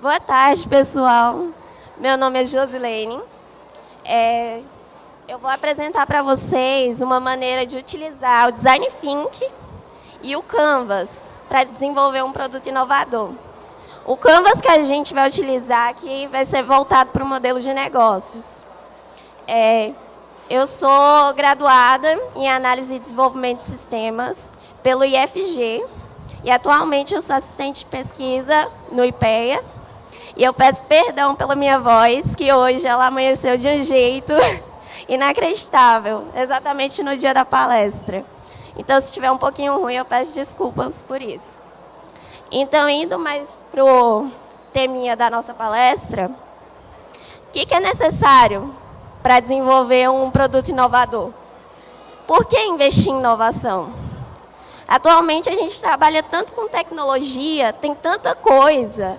Boa tarde, pessoal. Meu nome é Josilene. É, eu vou apresentar para vocês uma maneira de utilizar o Design Think e o Canvas para desenvolver um produto inovador. O Canvas que a gente vai utilizar aqui vai ser voltado para o modelo de negócios. É, eu sou graduada em Análise e Desenvolvimento de Sistemas pelo IFG e atualmente eu sou assistente de pesquisa no IPEA. E eu peço perdão pela minha voz, que hoje ela amanheceu de um jeito inacreditável, exatamente no dia da palestra. Então, se estiver um pouquinho ruim, eu peço desculpas por isso. Então, indo mais para o teminha da nossa palestra, o que, que é necessário para desenvolver um produto inovador? Por que investir em inovação? Atualmente, a gente trabalha tanto com tecnologia, tem tanta coisa,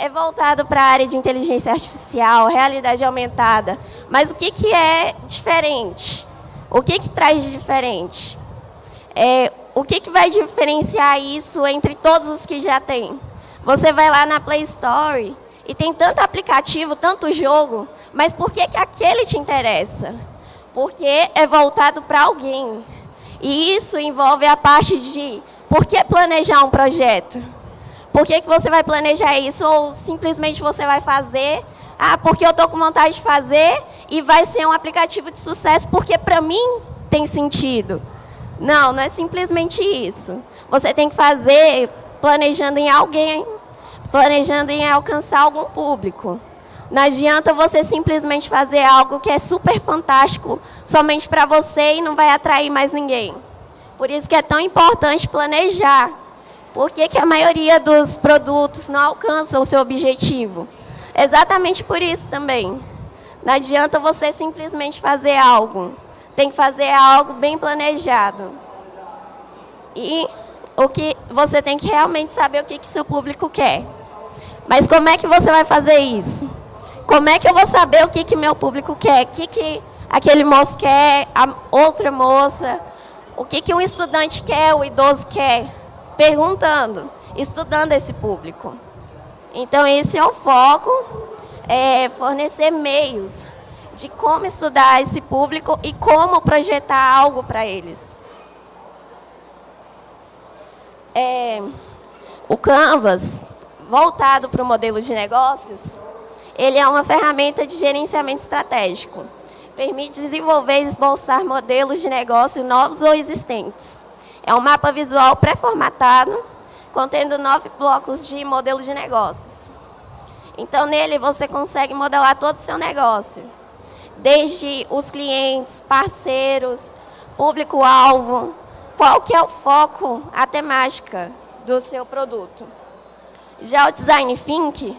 é voltado para a área de inteligência artificial, realidade aumentada. Mas o que, que é diferente? O que, que traz de diferente? É, o que, que vai diferenciar isso entre todos os que já tem? Você vai lá na Play Store e tem tanto aplicativo, tanto jogo, mas por que, que aquele te interessa? Porque é voltado para alguém. E isso envolve a parte de por que planejar um projeto? Por que, que você vai planejar isso? Ou simplesmente você vai fazer, ah, porque eu estou com vontade de fazer e vai ser um aplicativo de sucesso porque para mim tem sentido. Não, não é simplesmente isso. Você tem que fazer planejando em alguém, planejando em alcançar algum público. Não adianta você simplesmente fazer algo que é super fantástico somente para você e não vai atrair mais ninguém. Por isso que é tão importante planejar. Por que, que a maioria dos produtos não alcançam o seu objetivo? Exatamente por isso também. Não adianta você simplesmente fazer algo. Tem que fazer algo bem planejado. E o que você tem que realmente saber o que, que seu público quer. Mas como é que você vai fazer isso? Como é que eu vou saber o que, que meu público quer? O que, que aquele moço quer, a outra moça? O que, que um estudante quer, o idoso quer? Perguntando, estudando esse público. Então, esse é o foco, é fornecer meios de como estudar esse público e como projetar algo para eles. É, o Canvas, voltado para o modelo de negócios, ele é uma ferramenta de gerenciamento estratégico. Permite desenvolver e esboçar modelos de negócio novos ou existentes. É um mapa visual pré-formatado, contendo nove blocos de modelo de negócios. Então, nele você consegue modelar todo o seu negócio. Desde os clientes, parceiros, público-alvo, qual que é o foco, a temática do seu produto. Já o Design Think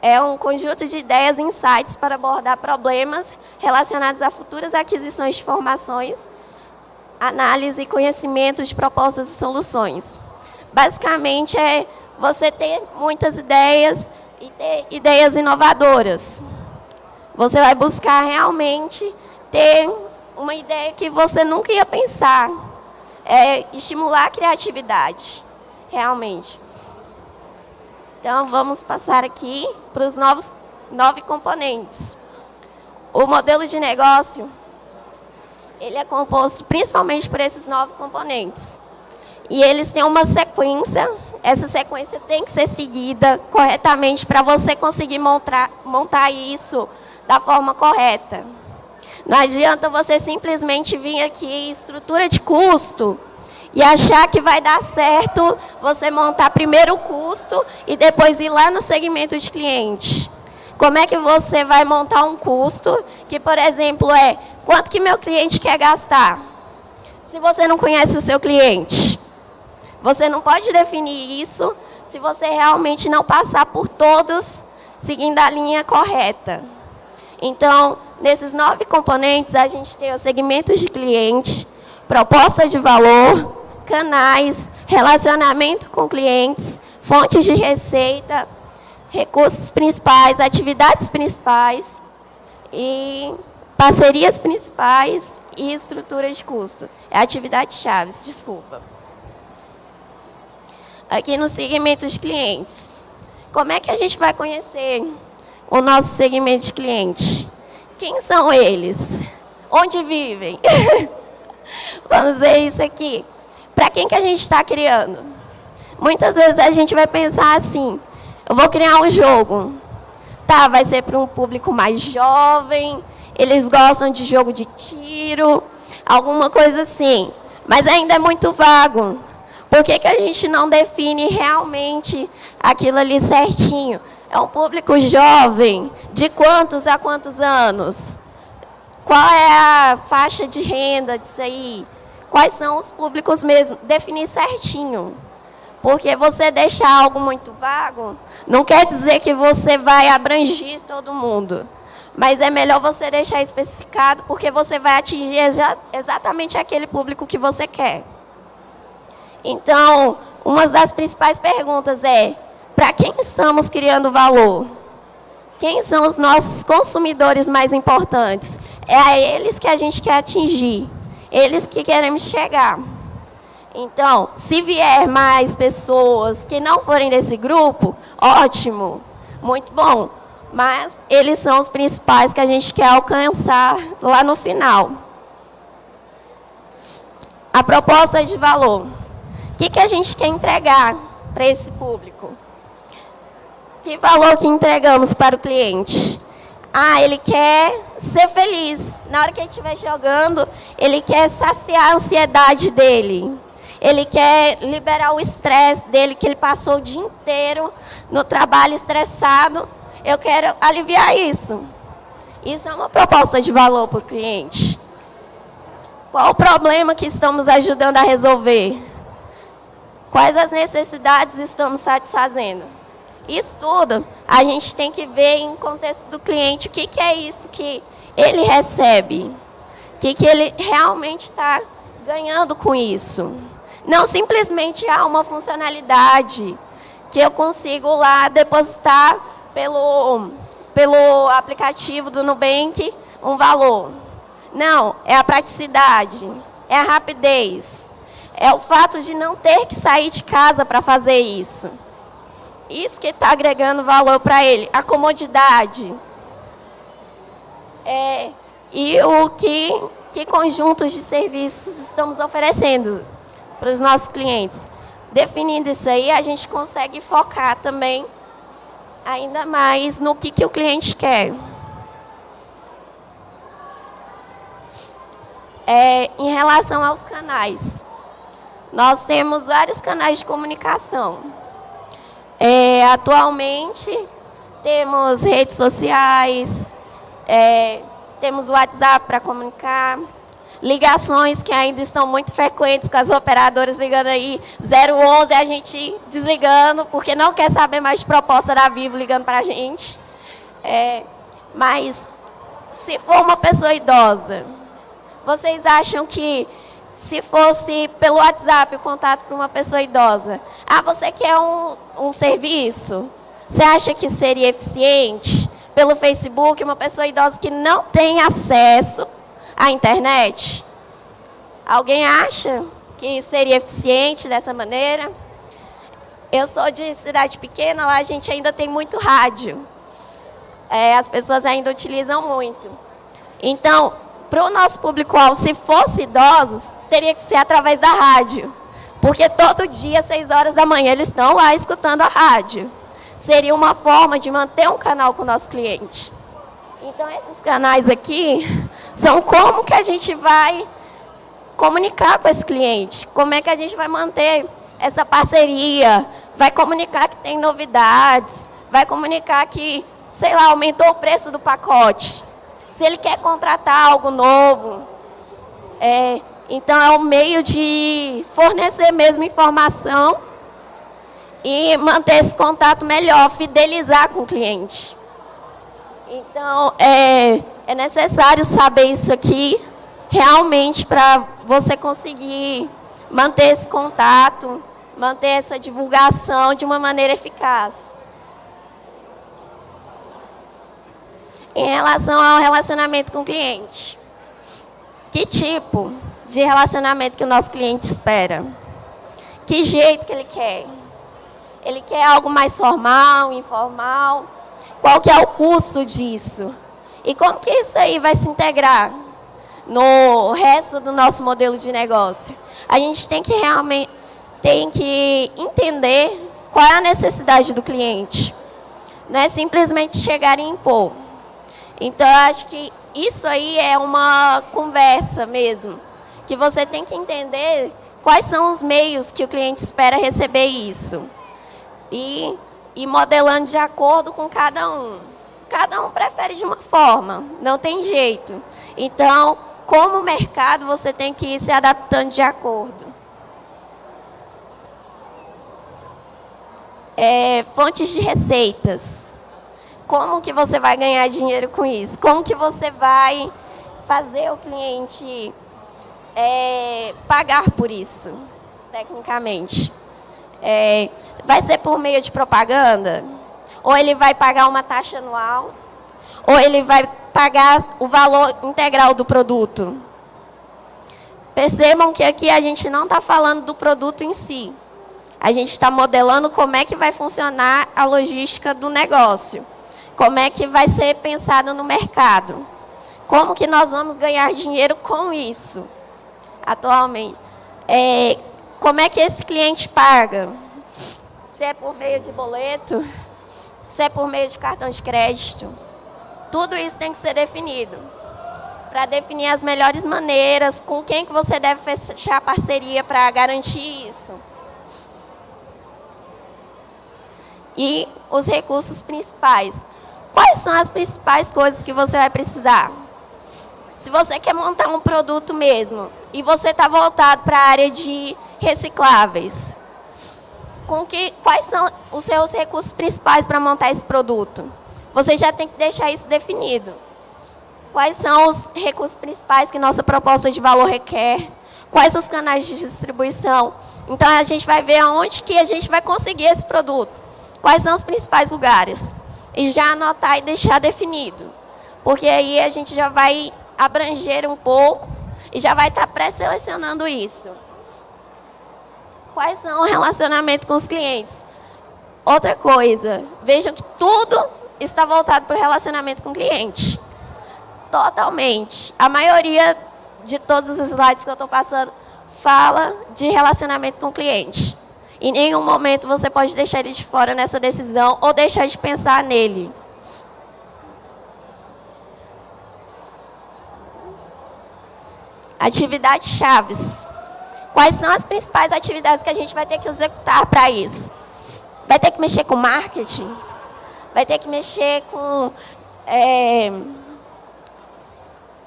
é um conjunto de ideias e insights para abordar problemas relacionados a futuras aquisições de informações, análise e conhecimento de propostas e soluções. Basicamente, é você ter muitas ideias e ter ideias inovadoras. Você vai buscar realmente ter uma ideia que você nunca ia pensar. É estimular a criatividade, realmente. Então, vamos passar aqui para os novos nove componentes. O modelo de negócio, ele é composto principalmente por esses nove componentes. E eles têm uma sequência, essa sequência tem que ser seguida corretamente para você conseguir montar, montar isso da forma correta. Não adianta você simplesmente vir aqui, estrutura de custo, e achar que vai dar certo você montar primeiro o custo e depois ir lá no segmento de cliente. Como é que você vai montar um custo que, por exemplo, é quanto que meu cliente quer gastar? Se você não conhece o seu cliente. Você não pode definir isso se você realmente não passar por todos seguindo a linha correta. Então, nesses nove componentes, a gente tem os segmentos de cliente, proposta de valor, canais, relacionamento com clientes, fontes de receita, recursos principais, atividades principais e parcerias principais e estrutura de custo. É atividade chaves, desculpa. Aqui no segmento de clientes. como é que a gente vai conhecer o nosso segmento de cliente? Quem são eles? Onde vivem? Vamos ver isso aqui. Para quem que a gente está criando? Muitas vezes a gente vai pensar assim, eu vou criar um jogo. Tá, vai ser para um público mais jovem, eles gostam de jogo de tiro, alguma coisa assim. Mas ainda é muito vago. Por que, que a gente não define realmente aquilo ali certinho? É um público jovem, de quantos a quantos anos? Qual é a faixa de renda disso aí? Quais são os públicos mesmo? Definir certinho. Porque você deixar algo muito vago, não quer dizer que você vai abranger todo mundo. Mas é melhor você deixar especificado, porque você vai atingir exatamente aquele público que você quer. Então, uma das principais perguntas é, para quem estamos criando valor? Quem são os nossos consumidores mais importantes? É a eles que a gente quer atingir, eles que queremos chegar. Então, se vier mais pessoas que não forem desse grupo, ótimo, muito bom. Mas eles são os principais que a gente quer alcançar lá no final. A proposta de valor. O que, que a gente quer entregar para esse público? Que valor que entregamos para o cliente? Ah, ele quer ser feliz. Na hora que ele estiver jogando, ele quer saciar a ansiedade dele ele quer liberar o estresse dele, que ele passou o dia inteiro no trabalho estressado. Eu quero aliviar isso. Isso é uma proposta de valor para o cliente. Qual o problema que estamos ajudando a resolver? Quais as necessidades estamos satisfazendo? Isso tudo a gente tem que ver em contexto do cliente o que, que é isso que ele recebe, o que, que ele realmente está ganhando com isso. Não simplesmente há uma funcionalidade que eu consigo lá depositar pelo, pelo aplicativo do Nubank um valor. Não, é a praticidade, é a rapidez, é o fato de não ter que sair de casa para fazer isso. Isso que está agregando valor para ele, a comodidade. É, e o que, que conjuntos de serviços estamos oferecendo para os nossos clientes. Definindo isso aí, a gente consegue focar também ainda mais no que, que o cliente quer. É, em relação aos canais, nós temos vários canais de comunicação. É, atualmente, temos redes sociais, é, temos WhatsApp para comunicar, ligações que ainda estão muito frequentes com as operadoras ligando aí 011, a gente desligando, porque não quer saber mais de proposta da Vivo ligando para a gente. É, mas, se for uma pessoa idosa, vocês acham que se fosse pelo WhatsApp o contato para uma pessoa idosa, ah, você quer um, um serviço? Você acha que seria eficiente? Pelo Facebook, uma pessoa idosa que não tem acesso a internet? Alguém acha que seria eficiente dessa maneira? Eu sou de cidade pequena, lá a gente ainda tem muito rádio. É, as pessoas ainda utilizam muito. Então, para o nosso público-alvo, se fosse idosos, teria que ser através da rádio. Porque todo dia, às 6 horas da manhã, eles estão lá escutando a rádio. Seria uma forma de manter um canal com o nosso cliente. Então, esses canais aqui são como que a gente vai comunicar com esse cliente, como é que a gente vai manter essa parceria, vai comunicar que tem novidades, vai comunicar que, sei lá, aumentou o preço do pacote. Se ele quer contratar algo novo, é, então é um meio de fornecer mesmo informação e manter esse contato melhor, fidelizar com o cliente. Então, é, é necessário saber isso aqui, realmente, para você conseguir manter esse contato, manter essa divulgação de uma maneira eficaz. Em relação ao relacionamento com o cliente, que tipo de relacionamento que o nosso cliente espera? Que jeito que ele quer? Ele quer algo mais formal, informal. Qual que é o custo disso? E como que isso aí vai se integrar no resto do nosso modelo de negócio? A gente tem que realmente tem que entender qual é a necessidade do cliente. Não é simplesmente chegar e impor. Então, eu acho que isso aí é uma conversa mesmo, que você tem que entender quais são os meios que o cliente espera receber isso. E, e modelando de acordo com cada um. Cada um prefere de uma forma, não tem jeito. Então, como mercado, você tem que ir se adaptando de acordo. É, fontes de receitas. Como que você vai ganhar dinheiro com isso? Como que você vai fazer o cliente é, pagar por isso, tecnicamente? É, vai ser por meio de propaganda? Ou ele vai pagar uma taxa anual? Ou ele vai pagar o valor integral do produto? Percebam que aqui a gente não está falando do produto em si. A gente está modelando como é que vai funcionar a logística do negócio. Como é que vai ser pensado no mercado. Como que nós vamos ganhar dinheiro com isso, atualmente. É, como é que esse cliente paga? Se é por meio de boleto, se é por meio de cartão de crédito. Tudo isso tem que ser definido. Para definir as melhores maneiras, com quem que você deve fechar parceria para garantir isso. e os recursos principais. Quais são as principais coisas que você vai precisar? Se você quer montar um produto mesmo e você está voltado para a área de recicláveis, com que, quais são os seus recursos principais para montar esse produto? Você já tem que deixar isso definido. Quais são os recursos principais que nossa proposta de valor requer? Quais os canais de distribuição? Então, a gente vai ver aonde que a gente vai conseguir esse produto quais são os principais lugares. E já anotar e deixar definido. Porque aí a gente já vai abranger um pouco e já vai estar pré-selecionando isso. Quais são o relacionamento com os clientes? Outra coisa, vejam que tudo está voltado para o relacionamento com o cliente. Totalmente. A maioria de todos os slides que eu estou passando fala de relacionamento com o cliente. Em nenhum momento você pode deixar ele de fora nessa decisão ou deixar de pensar nele. Atividades chaves. Quais são as principais atividades que a gente vai ter que executar para isso? Vai ter que mexer com marketing? Vai ter que mexer com, é,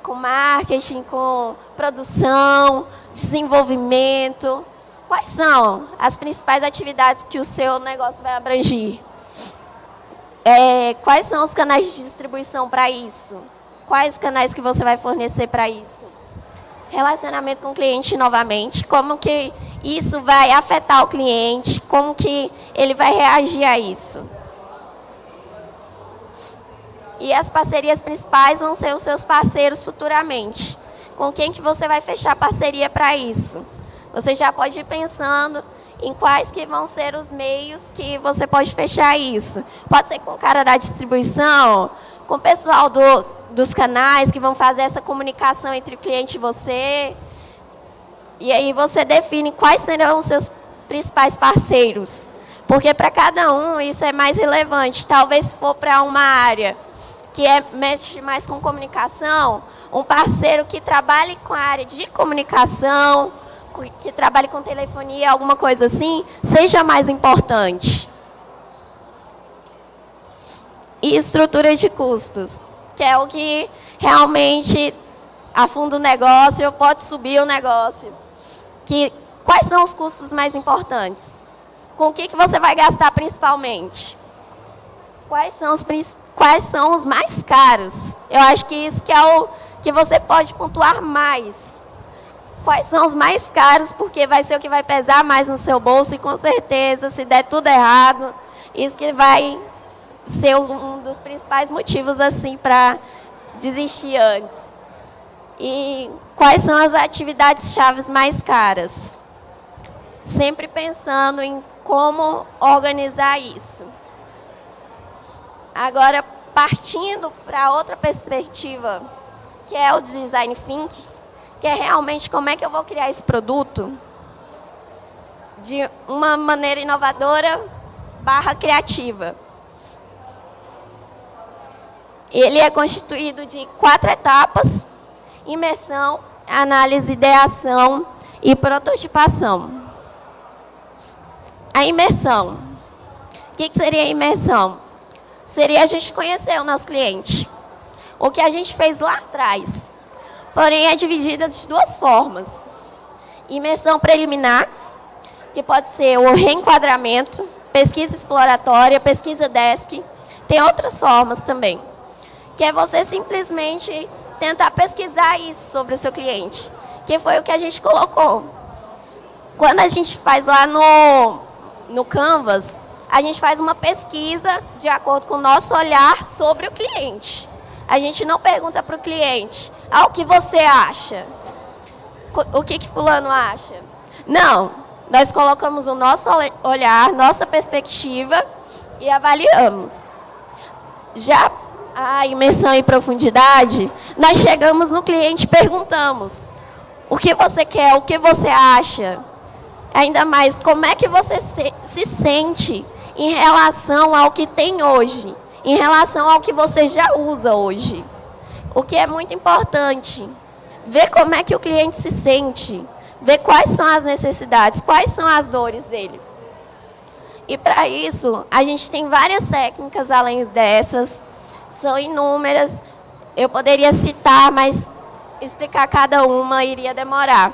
com marketing, com produção, desenvolvimento, Quais são as principais atividades que o seu negócio vai abranger? É, quais são os canais de distribuição para isso? Quais canais que você vai fornecer para isso? Relacionamento com o cliente novamente, como que isso vai afetar o cliente, como que ele vai reagir a isso. E as parcerias principais vão ser os seus parceiros futuramente. Com quem que você vai fechar parceria para isso? Você já pode ir pensando em quais que vão ser os meios que você pode fechar isso. Pode ser com o cara da distribuição, com o pessoal do, dos canais que vão fazer essa comunicação entre o cliente e você. E aí você define quais serão os seus principais parceiros. Porque para cada um isso é mais relevante. Talvez se for para uma área que é, mexe mais com comunicação, um parceiro que trabalhe com a área de comunicação, que trabalhe com telefonia, alguma coisa assim, seja mais importante. E estrutura de custos, que é o que realmente afunda o negócio, pode subir o negócio. Que, quais são os custos mais importantes? Com o que, que você vai gastar principalmente? Quais são os, quais são os mais caros? Eu acho que isso que é o que você pode pontuar mais quais são os mais caros, porque vai ser o que vai pesar mais no seu bolso e com certeza, se der tudo errado, isso que vai ser um dos principais motivos assim para desistir antes. E quais são as atividades chaves mais caras? sempre pensando em como organizar isso. Agora, partindo para outra perspectiva, que é o design thinking, que é realmente como é que eu vou criar esse produto de uma maneira inovadora barra criativa. Ele é constituído de quatro etapas, imersão, análise, ideação e prototipação. A imersão. O que seria a imersão? Seria a gente conhecer o nosso cliente. O que a gente fez lá atrás. Porém, é dividida de duas formas. Imersão preliminar, que pode ser o reenquadramento, pesquisa exploratória, pesquisa desk. Tem outras formas também. Que é você simplesmente tentar pesquisar isso sobre o seu cliente. Que foi o que a gente colocou. Quando a gente faz lá no, no Canvas, a gente faz uma pesquisa de acordo com o nosso olhar sobre o cliente. A gente não pergunta para o cliente, ah, o que você acha? O que, que fulano acha? Não, nós colocamos o nosso olhar, nossa perspectiva e avaliamos. Já a imersão em profundidade, nós chegamos no cliente e perguntamos, o que você quer, o que você acha? Ainda mais, como é que você se, se sente em relação ao que tem hoje, em relação ao que você já usa hoje. O que é muito importante, ver como é que o cliente se sente, ver quais são as necessidades, quais são as dores dele. E para isso, a gente tem várias técnicas além dessas, são inúmeras. Eu poderia citar, mas explicar cada uma iria demorar.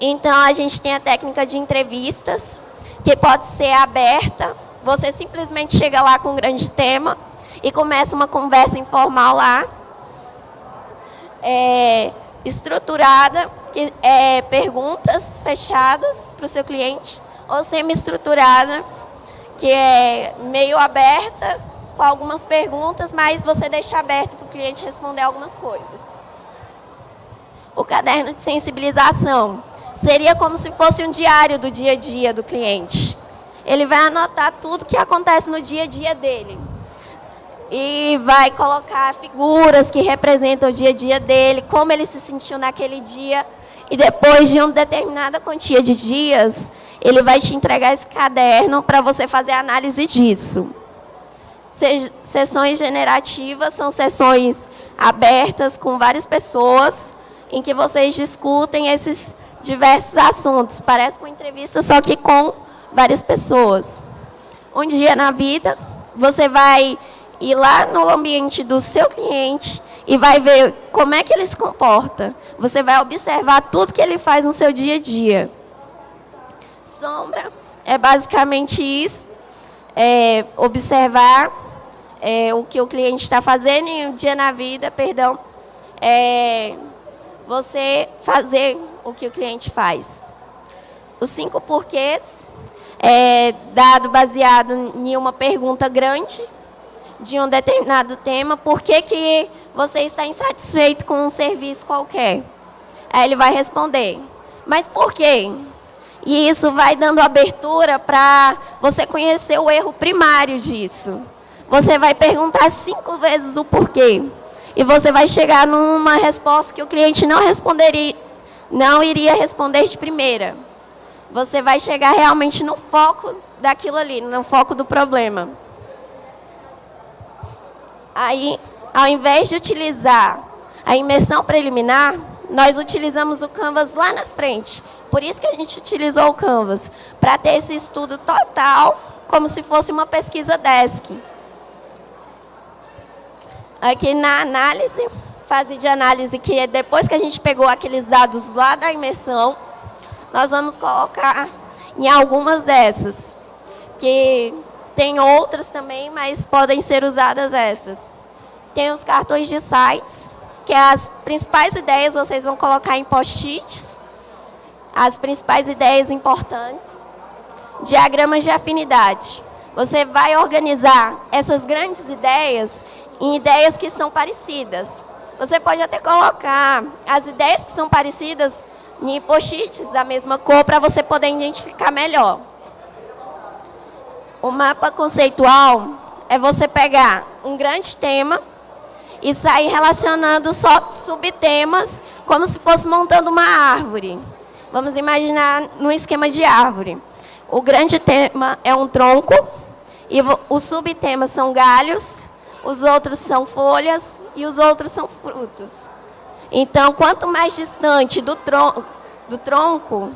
Então, a gente tem a técnica de entrevistas, que pode ser aberta. Você simplesmente chega lá com um grande tema e começa uma conversa informal lá. É, estruturada, que é perguntas fechadas para o seu cliente, ou semi-estruturada, que é meio aberta, com algumas perguntas, mas você deixa aberto para o cliente responder algumas coisas. O caderno de sensibilização seria como se fosse um diário do dia a dia do cliente. Ele vai anotar tudo que acontece no dia a dia dele. E vai colocar figuras que representam o dia a dia dele, como ele se sentiu naquele dia. E depois de uma determinada quantia de dias, ele vai te entregar esse caderno para você fazer a análise disso. Sessões generativas são sessões abertas com várias pessoas, em que vocês discutem esses diversos assuntos. Parece uma entrevista, só que com várias pessoas. Um dia na vida, você vai ir lá no ambiente do seu cliente e vai ver como é que ele se comporta. Você vai observar tudo que ele faz no seu dia a dia. Sombra é basicamente isso. É observar é, o que o cliente está fazendo em um dia na vida, perdão. É, você fazer o que o cliente faz. Os cinco porquês é dado baseado em uma pergunta grande de um determinado tema. Por que, que você está insatisfeito com um serviço qualquer? Aí ele vai responder, mas por quê? E isso vai dando abertura para você conhecer o erro primário disso. Você vai perguntar cinco vezes o porquê. E você vai chegar numa resposta que o cliente não responderia, não iria responder de primeira. Você vai chegar realmente no foco daquilo ali, no foco do problema. Aí, ao invés de utilizar a imersão preliminar, nós utilizamos o Canvas lá na frente. Por isso que a gente utilizou o Canvas, para ter esse estudo total, como se fosse uma pesquisa desk. Aqui na análise, fase de análise, que é depois que a gente pegou aqueles dados lá da imersão, nós vamos colocar em algumas dessas, que tem outras também, mas podem ser usadas essas. Tem os cartões de sites, que é as principais ideias vocês vão colocar em post-its, as principais ideias importantes. Diagramas de afinidade. Você vai organizar essas grandes ideias em ideias que são parecidas. Você pode até colocar as ideias que são parecidas em post-its da mesma cor para você poder identificar melhor. O mapa conceitual é você pegar um grande tema e sair relacionando só subtemas, como se fosse montando uma árvore. Vamos imaginar no esquema de árvore. O grande tema é um tronco, e os subtemas são galhos, os outros são folhas e os outros são frutos. Então, quanto mais distante do tronco, do tronco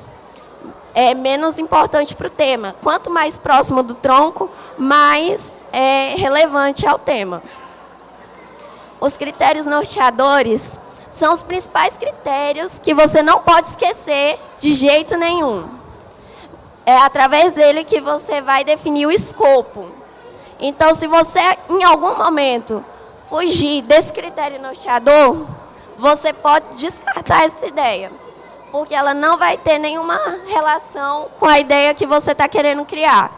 é menos importante para o tema. Quanto mais próximo do tronco, mais é relevante ao tema. Os critérios norteadores são os principais critérios que você não pode esquecer de jeito nenhum. É através dele que você vai definir o escopo. Então, se você, em algum momento, fugir desse critério norteador, você pode descartar essa ideia, porque ela não vai ter nenhuma relação com a ideia que você está querendo criar.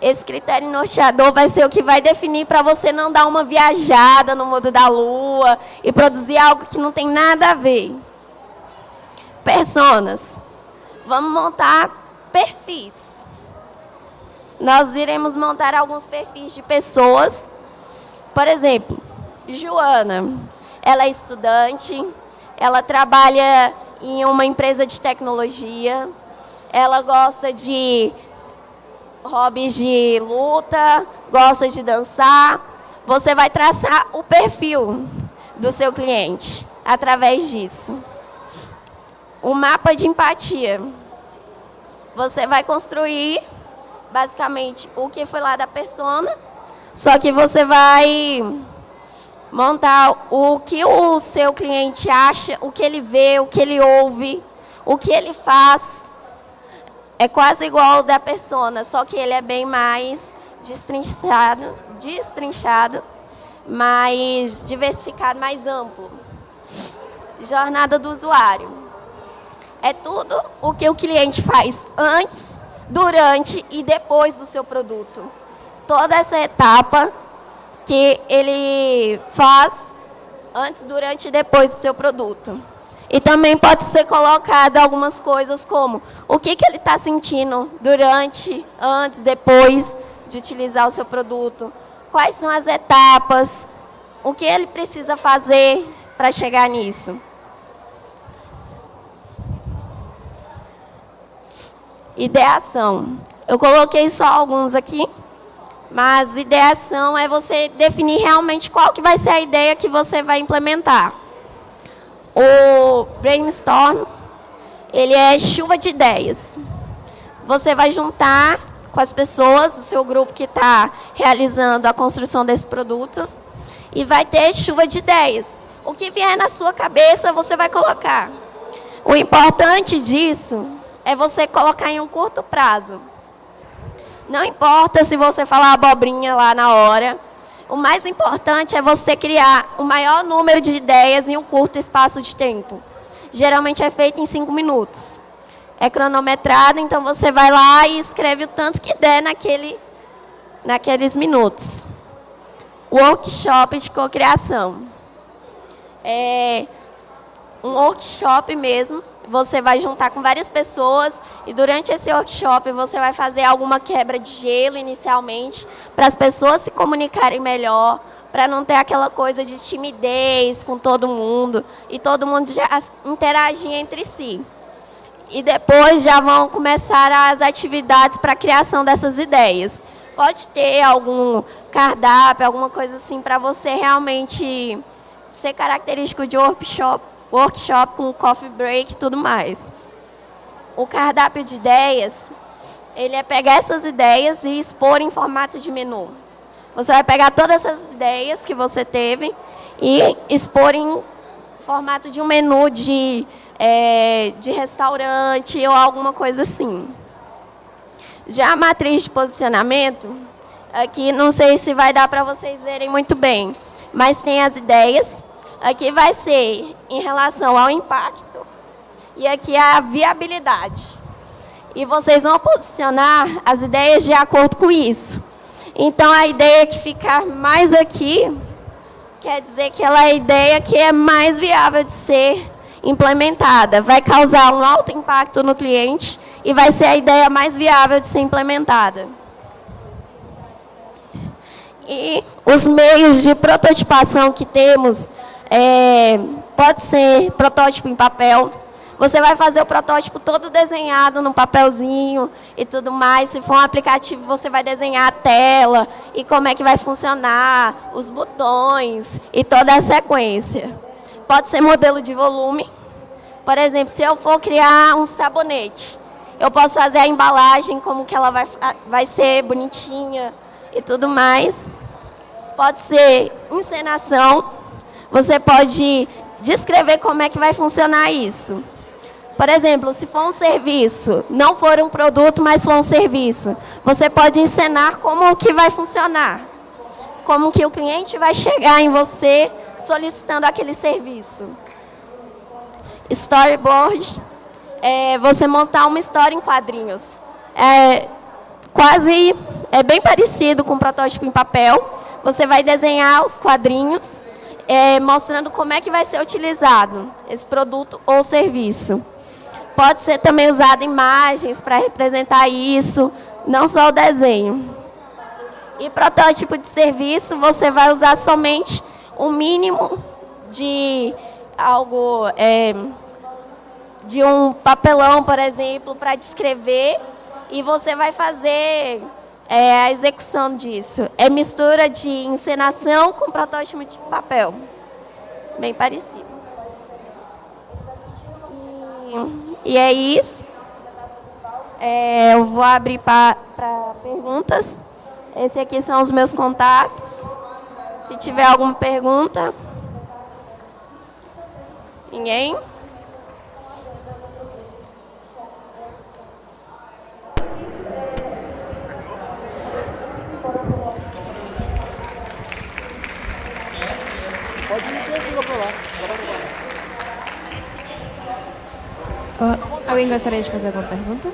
Esse critério norteador vai ser o que vai definir para você não dar uma viajada no mundo da lua e produzir algo que não tem nada a ver. Personas. Vamos montar perfis. Nós iremos montar alguns perfis de pessoas. Por exemplo, Joana. Ela é estudante, ela trabalha em uma empresa de tecnologia, ela gosta de hobbies de luta, gosta de dançar. Você vai traçar o perfil do seu cliente através disso. O mapa de empatia. Você vai construir basicamente o que foi lá da persona, só que você vai montar o que o seu cliente acha, o que ele vê, o que ele ouve, o que ele faz. É quase igual ao da persona, só que ele é bem mais destrinchado, destrinchado, mais diversificado, mais amplo. Jornada do usuário. É tudo o que o cliente faz antes, durante e depois do seu produto. Toda essa etapa que ele faz antes, durante e depois do seu produto. E também pode ser colocado algumas coisas como o que, que ele está sentindo durante, antes, depois de utilizar o seu produto, quais são as etapas, o que ele precisa fazer para chegar nisso. Ideação. Eu coloquei só alguns aqui. Mas ideação é você definir realmente qual que vai ser a ideia que você vai implementar. O brainstorm, ele é chuva de ideias. Você vai juntar com as pessoas, o seu grupo que está realizando a construção desse produto, e vai ter chuva de ideias. O que vier na sua cabeça, você vai colocar. O importante disso é você colocar em um curto prazo. Não importa se você falar abobrinha lá na hora. O mais importante é você criar o maior número de ideias em um curto espaço de tempo. Geralmente é feito em cinco minutos. É cronometrado, então você vai lá e escreve o tanto que der naquele, naqueles minutos. Workshop de cocriação. É um workshop mesmo você vai juntar com várias pessoas e durante esse workshop você vai fazer alguma quebra de gelo inicialmente para as pessoas se comunicarem melhor, para não ter aquela coisa de timidez com todo mundo e todo mundo já interagir entre si. E depois já vão começar as atividades para a criação dessas ideias. Pode ter algum cardápio, alguma coisa assim para você realmente ser característico de workshop workshop com coffee break e tudo mais. O cardápio de ideias, ele é pegar essas ideias e expor em formato de menu. Você vai pegar todas essas ideias que você teve e expor em formato de um menu de, é, de restaurante ou alguma coisa assim. Já a matriz de posicionamento, aqui não sei se vai dar para vocês verem muito bem, mas tem as ideias, Aqui vai ser em relação ao impacto e aqui a viabilidade. E vocês vão posicionar as ideias de acordo com isso. Então, a ideia que ficar mais aqui quer dizer que ela é a ideia que é mais viável de ser implementada. Vai causar um alto impacto no cliente e vai ser a ideia mais viável de ser implementada. E os meios de prototipação que temos, é, pode ser protótipo em papel, você vai fazer o protótipo todo desenhado num papelzinho e tudo mais. Se for um aplicativo, você vai desenhar a tela e como é que vai funcionar, os botões e toda a sequência. Pode ser modelo de volume. Por exemplo, se eu for criar um sabonete, eu posso fazer a embalagem, como que ela vai, vai ser bonitinha e tudo mais. Pode ser encenação. Você pode descrever como é que vai funcionar isso. Por exemplo, se for um serviço, não for um produto, mas for um serviço, você pode ensinar como que vai funcionar. Como que o cliente vai chegar em você solicitando aquele serviço. Storyboard, é você montar uma história em quadrinhos. É quase, é bem parecido com um protótipo em papel. Você vai desenhar os quadrinhos, é, mostrando como é que vai ser utilizado esse produto ou serviço. Pode ser também usado imagens para representar isso, não só o desenho. E protótipo de serviço, você vai usar somente o mínimo de algo, é, de um papelão, por exemplo, para descrever, e você vai fazer é, a execução disso. É mistura de encenação com protótipo de papel. Bem parecido. E... E é isso. É, eu vou abrir para perguntas. Esses aqui são os meus contatos. Se tiver alguma pergunta. Ninguém? Pode ir tranquilo para lá. Uh, alguém gostaria de fazer alguma pergunta?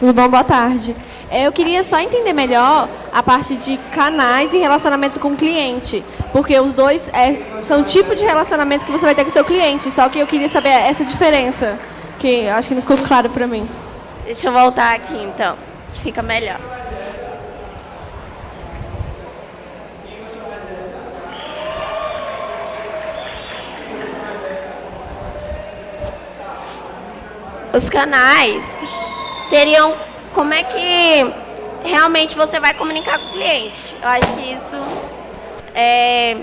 Tudo bom? Boa tarde. É, eu queria só entender melhor a parte de canais e relacionamento com o cliente, porque os dois é, são tipo de relacionamento que você vai ter com o seu cliente, só que eu queria saber essa diferença que acho que não ficou claro para mim. Deixa eu voltar aqui então, que fica melhor. Os canais seriam como é que realmente você vai comunicar com o cliente. Eu acho que isso é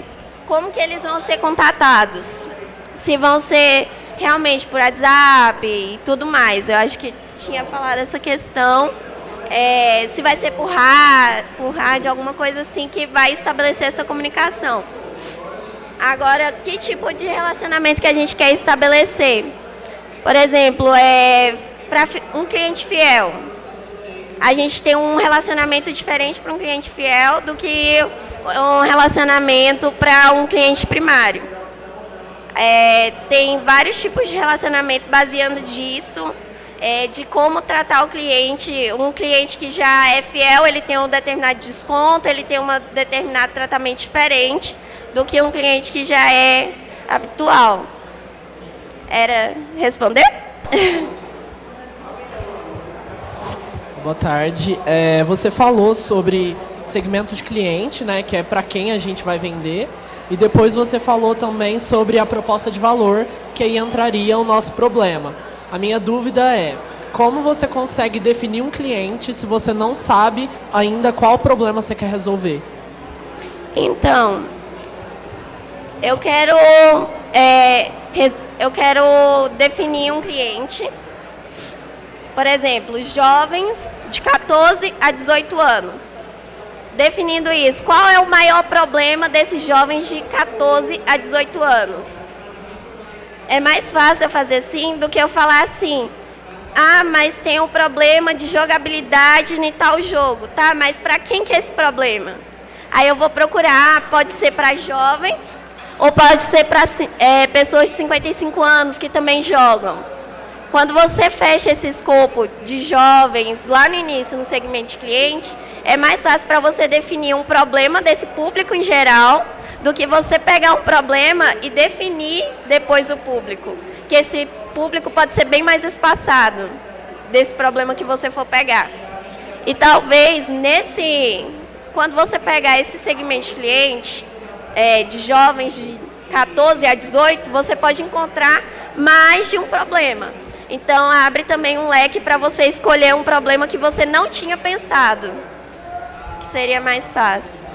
como que eles vão ser contatados. Se vão ser realmente por WhatsApp e tudo mais. Eu acho que tinha falado essa questão. É, se vai ser por rádio, por rádio, alguma coisa assim que vai estabelecer essa comunicação. Agora, que tipo de relacionamento que a gente quer estabelecer? Por exemplo, é, para um cliente fiel, a gente tem um relacionamento diferente para um cliente fiel do que um relacionamento para um cliente primário. É, tem vários tipos de relacionamento baseando disso, é, de como tratar o cliente. Um cliente que já é fiel, ele tem um determinado desconto, ele tem um determinado tratamento diferente do que um cliente que já é habitual. Era responder? Boa tarde. É, você falou sobre segmento de cliente, né, que é para quem a gente vai vender. E depois você falou também sobre a proposta de valor, que aí entraria o nosso problema. A minha dúvida é, como você consegue definir um cliente se você não sabe ainda qual problema você quer resolver? Então, eu quero, é, eu quero definir um cliente, por exemplo, jovens de 14 a 18 anos definindo isso, qual é o maior problema desses jovens de 14 a 18 anos? É mais fácil eu fazer assim do que eu falar assim, ah, mas tem um problema de jogabilidade em tal jogo, tá? Mas para quem que é esse problema? Aí eu vou procurar, pode ser para jovens Ou pode ser para é, pessoas de 55 anos que também jogam. Quando você fecha esse escopo de jovens lá no início, no segmento de cliente, é mais fácil para você definir um problema desse público em geral do que você pegar um problema e definir depois o público. Que esse público pode ser bem mais espaçado desse problema que você for pegar. E talvez nesse, quando você pegar esse segmento de cliente, é, de jovens de 14 a 18, você pode encontrar mais de um problema. Então, abre também um leque para você escolher um problema que você não tinha pensado, que seria mais fácil.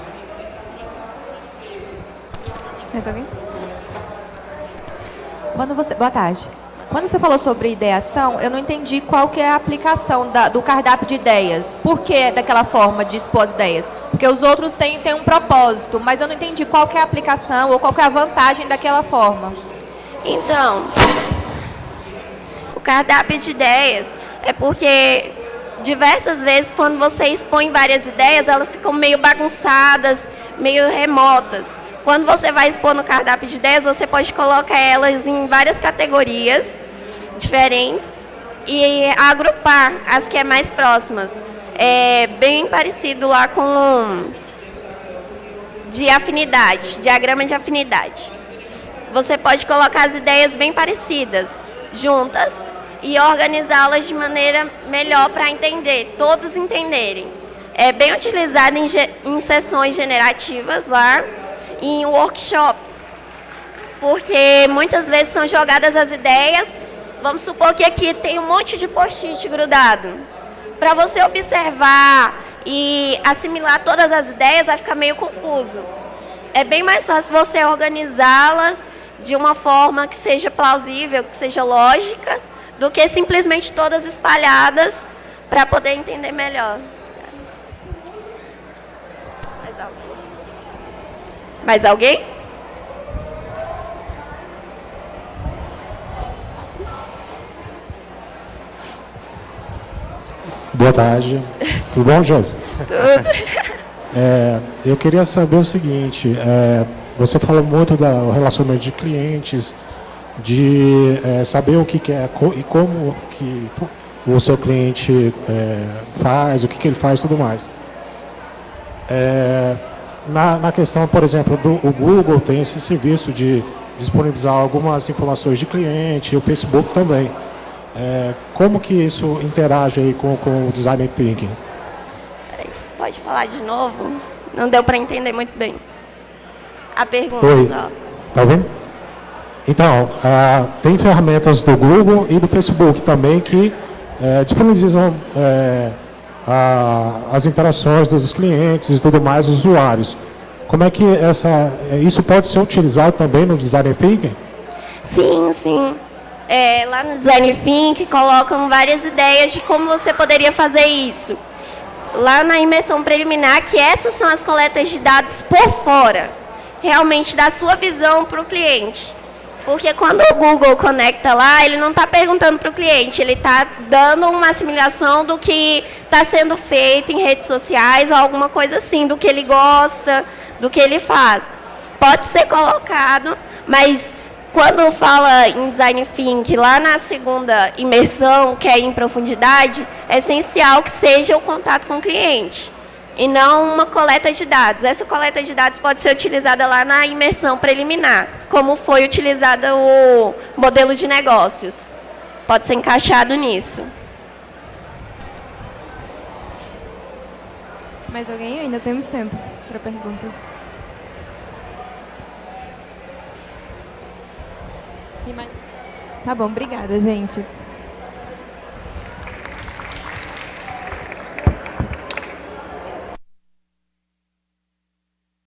Quando você, boa tarde. Quando você falou sobre ideação, eu não entendi qual que é a aplicação da, do cardápio de ideias. Por que daquela forma de expor as ideias? Porque os outros têm, têm um propósito, mas eu não entendi qual que é a aplicação ou qual que é a vantagem daquela forma. Então, o cardápio de ideias é porque diversas vezes quando você expõe várias ideias, elas ficam meio bagunçadas, meio remotas. Quando você vai expor no cardápio de ideias, você pode colocar elas em várias categorias diferentes e agrupar as que é mais próximas. É bem parecido lá com de afinidade, diagrama de afinidade. Você pode colocar as ideias bem parecidas juntas e organizá-las de maneira melhor para entender, todos entenderem. É bem utilizado em, em sessões generativas lá, em workshops, porque muitas vezes são jogadas as ideias. Vamos supor que aqui tem um monte de post-it grudado. Para você observar e assimilar todas as ideias vai ficar meio confuso. É bem mais fácil você organizá-las de uma forma que seja plausível, que seja lógica, do que simplesmente todas espalhadas para poder entender melhor. Mais alguém? Boa tarde. Tudo bom, Josi? Tudo. É, eu queria saber o seguinte, é, você falou muito do relacionamento de clientes, de é, saber o que, é e como que o seu cliente é, faz, o que, que ele faz e tudo mais. É, na, na questão, por exemplo, do o Google tem esse serviço de disponibilizar algumas informações de cliente, o Facebook também. É, como que isso interage aí com, com o Design Thinking? Pode falar de novo? Não deu para entender muito bem. A pergunta Oi. só. Tá vendo? Então, ah, tem ferramentas do Google e do Facebook também que é, disponibilizam é, a, as interações dos clientes e tudo mais, os usuários. Como é que essa, isso pode ser utilizado também no Design Thinking? Sim, sim. É, lá no Design Think colocam várias ideias de como você poderia fazer isso. Lá na imersão preliminar, que essas são as coletas de dados por fora, realmente da sua visão para o cliente. Porque quando o Google conecta lá, ele não está perguntando para o cliente, ele está dando uma assimilação do que está sendo feito em redes sociais ou alguma coisa assim, do que ele gosta, do que ele faz. Pode ser colocado, mas quando fala em design thinking, lá na segunda imersão, que é em profundidade, é essencial que seja o contato com o cliente e não uma coleta de dados. Essa coleta de dados pode ser utilizada lá na imersão preliminar, como foi utilizada o modelo de negócios. Pode ser encaixado nisso. Mais alguém? Ainda temos tempo para perguntas. Tem mais? Tá bom, obrigada, gente.